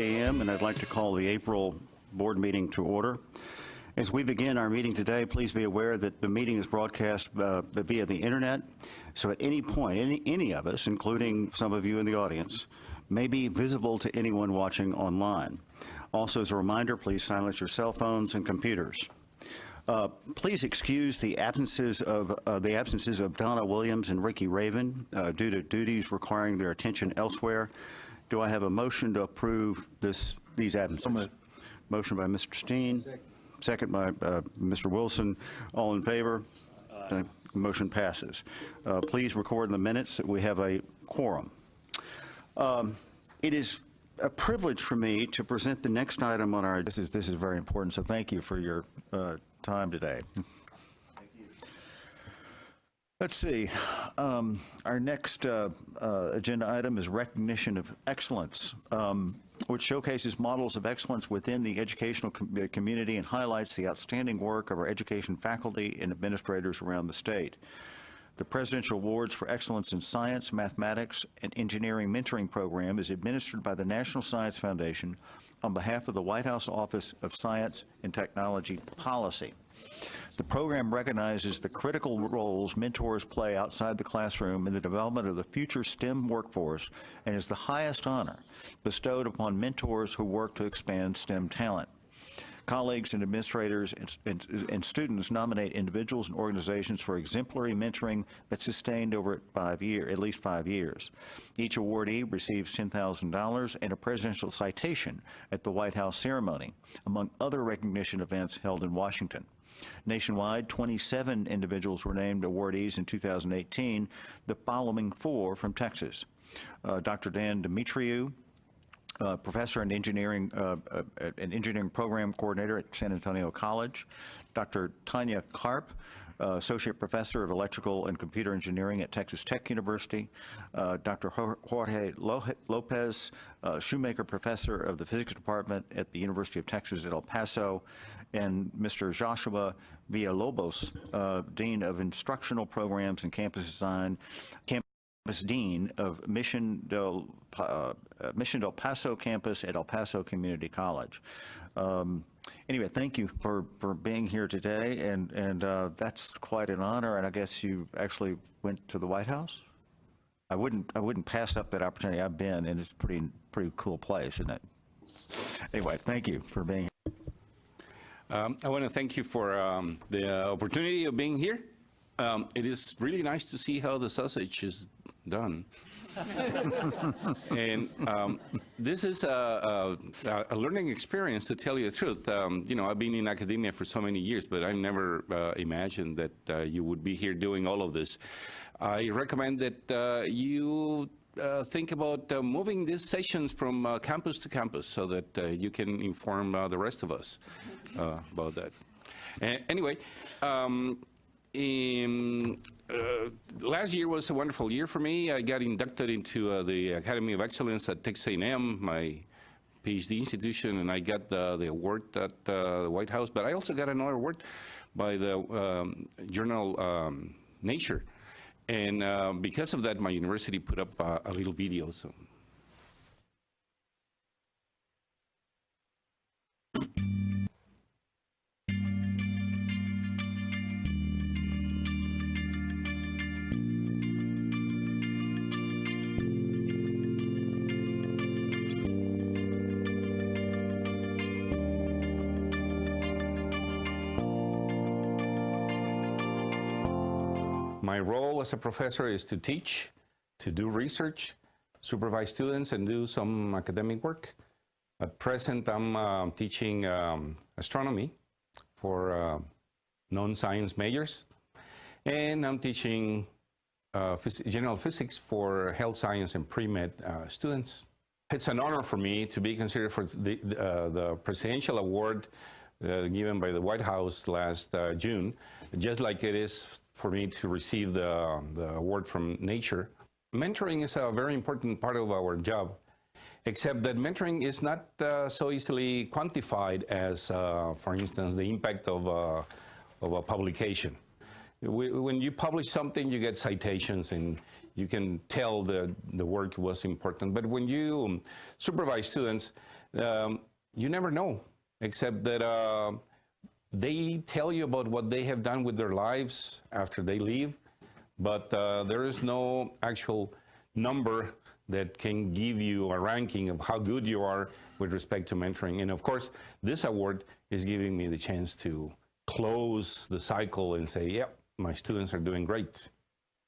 a.m., and I'd like to call the April board meeting to order. As we begin our meeting today, please be aware that the meeting is broadcast uh, via the internet, so at any point, any, any of us, including some of you in the audience, may be visible to anyone watching online. Also, as a reminder, please silence your cell phones and computers. Uh, Please excuse the absences of, uh, the absences of Donna Williams and Ricky Raven uh, due to duties requiring their attention elsewhere. Do I have a motion to approve this, these absences? Motion by Mr. Steen. Second by uh, Mr. Wilson. All in favor? The Motion passes. Uh, Please record in the minutes that we have a quorum. Um, It is a privilege for me to present the next item on our, this is, this is very important, so thank you for your uh, time today. Let's see, um, our next uh, uh, agenda item is recognition of excellence, um, which showcases models of excellence within the educational com- uh, community and highlights the outstanding work of our education faculty and administrators around the state. The Presidential Awards for Excellence in Science, Mathematics, and Engineering Mentoring Program is administered by the National Science Foundation on behalf of the White House Office of Science and Technology Policy. The program recognizes the critical roles mentors play outside the classroom in the development of the future STEM workforce and is the highest honor bestowed upon mentors who work to expand STEM talent. Colleagues and administrators and, and, and students nominate individuals and organizations for exemplary mentoring that's sustained over five year, at least five years. Each awardee receives $10,000 and a presidential citation at the White House ceremony, among other recognition events held in Washington. Nationwide, 27 individuals were named awardees in 2018, the following four from Texas. Uh, Dr. Dan Dimitriu, uh, professor and engineering, uh, uh, an engineering program coordinator at San Antonio College. Dr. Tanja Karp, uh, associate professor of electrical and computer engineering at Texas Tech University. Uh, Dr. Jorge Lopez, uh, Shoemaker professor of the physics department at the University of Texas at El Paso. And Mr. Joshua Villalobos, uh, dean of instructional programs and campus design, campus Dean of Mission del, uh, Mission del Paso campus at El Paso Community College. Um, anyway, thank you for, for being here today, and, and uh, that's quite an honor, and I guess you actually went to the White House? I wouldn't, I wouldn't pass up that opportunity. I've been, and it's a pretty, pretty cool place, isn't it? Anyway, thank you for being here. Um, I want to thank you for um, the opportunity of being here. Um, it is really nice to see how the sausage is done. and um, this is a, a, a, learning experience, to tell you the truth. Um, you know, I've been in academia for so many years, but I never uh, imagined that uh, you would be here doing all of this. I recommend that uh, you uh, think about uh, moving these sessions from uh, campus to campus so that you can inform the rest of us about that. anyway, um, in, last year was a wonderful year for me. I got inducted into the Academy of Excellence at Texas A&M, my PhD institution, and I got the, the award at the White House, but I also got another award by the um, journal um, Nature. And uh, because of that, my university put up uh, a little video. So. My role as a professor is to teach, to do research, supervise students, and do some academic work. At present, I'm uh, teaching um, astronomy for uh, non-science majors, and I'm teaching uh, phys general physics for health science and pre-med uh, students. It's an honor for me to be considered for the, uh, the presidential award uh, given by the White House last June, just like it is for me to receive the, the award from Nature. Mentoring is a very important part of our job, except that mentoring is not uh, so easily quantified as, uh, for instance, the impact of, uh, of a publication. We, when you publish something, you get citations and you can tell the, the work was important. But when you supervise students, um, you never know, except that uh, they tell you about what they have done with their lives after they leave, but uh, there is no actual number that can give you a ranking of how good you are with respect to mentoring. And of course, this award is giving me the chance to close the cycle and say, yeah, my students are doing great.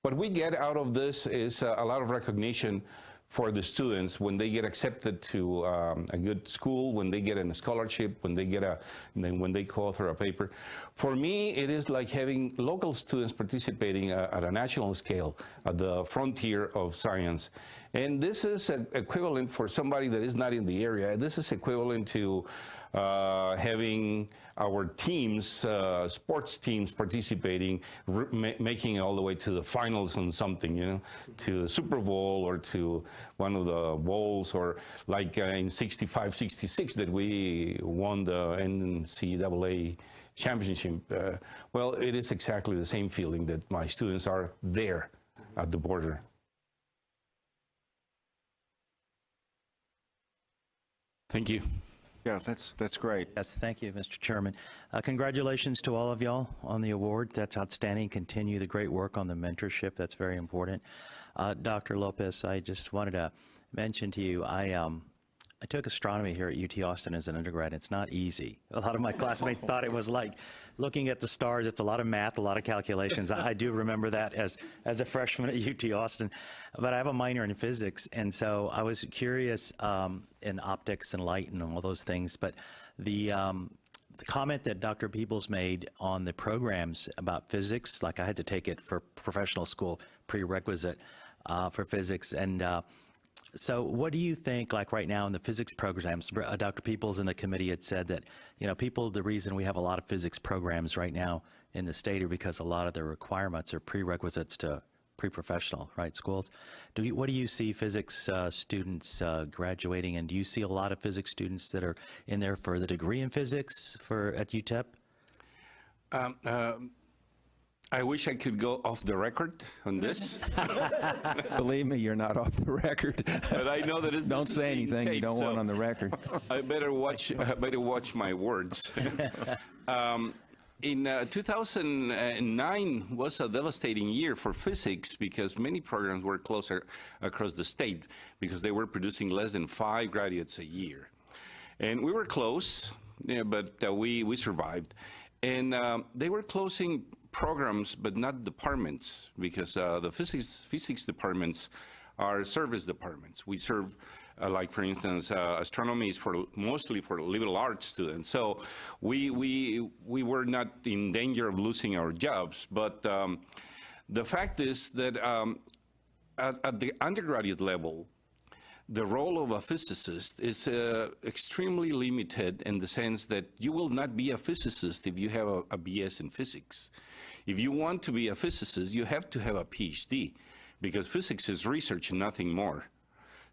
What we get out of this is uh, a lot of recognition for the students when they get accepted to um, a good school, when they get a scholarship, when they get a, then when they co-author a paper. For me, it is like having local students participating uh, at a national scale at the frontier of science. And this is equivalent for somebody that is not in the area. This is equivalent to having our teams, uh, sports teams participating, ma- making it all the way to the finals on something, you know, to the Super Bowl or to one of the bowls, or like uh, in 65, 66 that we won the NCAA championship. Uh, well, it is exactly the same feeling that my students are there at the border. Thank you. Yeah, that's, that's great. Yes, thank you, Mr. Chairman. Uh, Congratulations to all of y'all on the award. That's outstanding. Continue the great work on the mentorship. That's very important. Uh, Dr. Lopez, I just wanted to mention to you, I, um, I took astronomy here at UT Austin as an undergrad. It's not easy. A lot of my classmates thought it was like looking at the stars. It's a lot of math, a lot of calculations. I, do remember that as, as a freshman at UT Austin. But I have a minor in physics, and so I was curious um, in optics and light and all those things. But the, um, the comment that Dr. Peebles made on the programs about physics, like I had to take it for professional school prerequisite uh, for physics, and uh, so what do you think, like right now in the physics programs, uh, Dr. Peoples and the committee had said that, you know, people, the reason we have a lot of physics programs right now in the state are because a lot of the requirements are prerequisites to pre-professional, right, schools. Do you, what do you see physics uh, students uh, graduating, and do you see a lot of physics students that are in there for the degree in physics for, at UTEP? Um, uh, I wish I could go off the record on this, Believe me, you're not off the record. but I know that it Don't say anything you don't want on the record. I better watch. I better watch my words. um, in uh, 2009 was a devastating year for physics because many programs were closer across the state because they were producing less than five graduates a year, and we were close, yeah, but uh, we we survived, and um, they were closing programs but not departments because uh, the physics physics departments are service departments. We serve uh, like for instance, uh, astronomy is for mostly for liberal arts students. So we we we were not in danger of losing our jobs. But um, the fact is that um, at, at the undergraduate level, the role of a physicist is uh, extremely limited in the sense that you will not be a physicist if you have a, a BS in physics. If you want to be a physicist, you have to have a PhD because physics is research and nothing more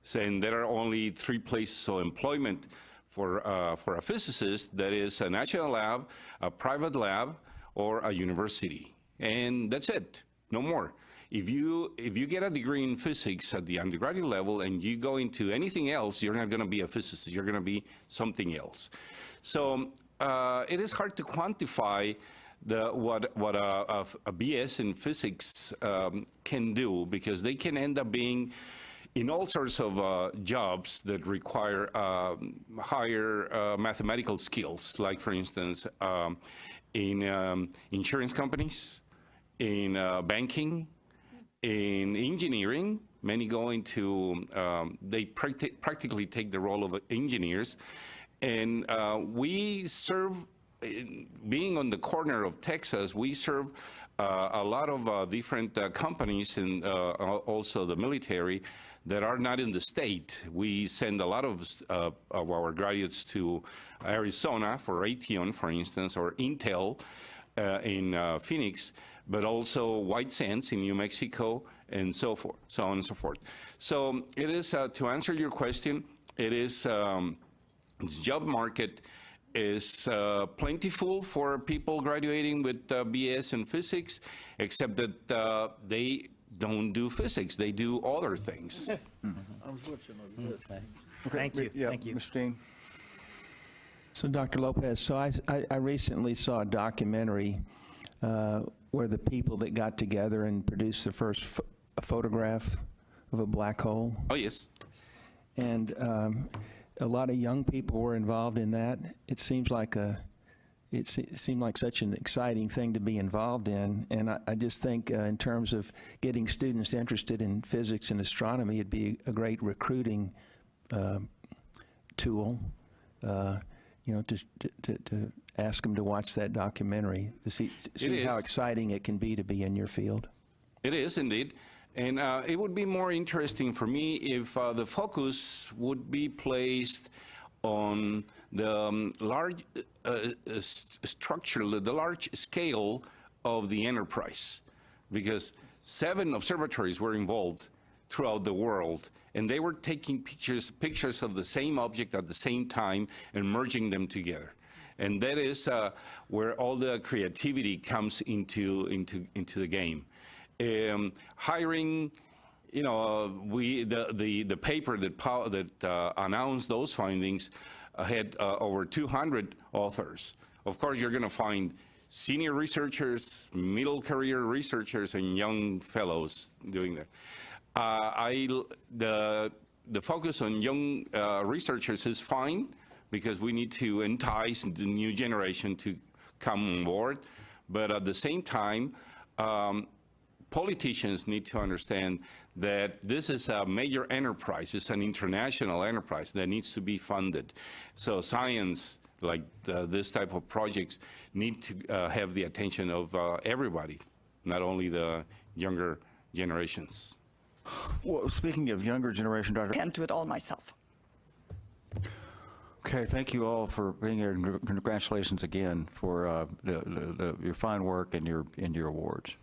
saying there are only three places of employment for, uh, for a physicist, that is a national lab, a private lab, or a university. And that's it, no more. If you, if you get a degree in physics at the undergraduate level and you go into anything else, you're not going to be a physicist, you're going to be something else. So uh, it is hard to quantify the, what, what a, a, BS in physics um, can do because they can end up being in all sorts of uh, jobs that require um, higher uh, mathematical skills, like for instance, um, in um, insurance companies, in uh, banking, in engineering, many go into, um, they practi practically take the role of engineers. And uh, we serve, in- being on the corner of Texas, we serve uh, a lot of uh, different uh, companies and uh, also the military that are not in the state. We send a lot of, uh, of our graduates to Arizona for Raytheon, for instance, or Intel in Phoenix, but also White Sands in New Mexico, and so forth, so on and so forth. So it is, uh, to answer your question, it is, um, the job market is uh, plentiful for people graduating with uh, BS in physics, except that uh, they don't do physics, they do other things. Thank you, Yeah, thank you. Mr. Dean? So, Dr. Lopez, so I, I, I recently saw a documentary uh, where the people that got together and produced the first ph- photograph of a black hole, Oh, yes. and um, a lot of young people were involved in that. It seems like a, it, se- it seemed like such an exciting thing to be involved in, and I, I just think uh, in terms of getting students interested in physics and astronomy, it'd be a great recruiting uh, tool. Uh, you know, to, to, to, to ask them to watch that documentary to see, to see how exciting it can be to be in your field. It is indeed. And uh, it would be more interesting for me if uh, the focus would be placed on the um, large uh, uh, structure, the large scale of the enterprise. Because seven observatories were involved throughout the world, and they were taking pictures, pictures of the same object at the same time and merging them together. And that is uh, where all the creativity comes into, into, into the game. Um, hiring, you know, we, the, the, the paper that, that uh, announced those findings had uh, over 200 authors. Of course, you're going to find senior researchers, middle career researchers, and young fellows doing that. Uh, I, the, the focus on young uh, researchers is fine because we need to entice the new generation to come on board. But at the same time, um, politicians need to understand that this is a major enterprise, it's an international enterprise that needs to be funded. So science, like the, this type of projects, need to uh, have the attention of uh, everybody, not only the younger generations. Well, speaking of younger generation, Dr. I can't do it all myself. Okay, thank you all for being here, and congratulations again for uh, the, the, the- your fine work and your, and your awards.